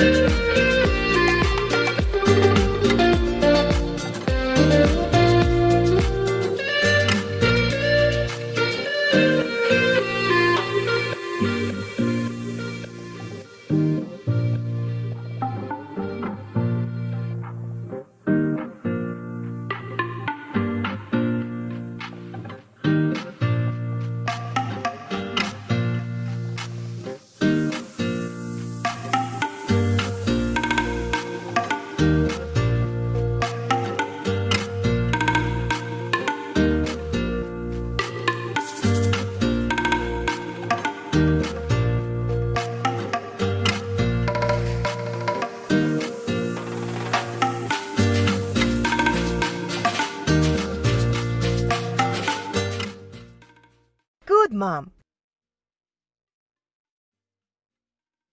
Música Good, Mom.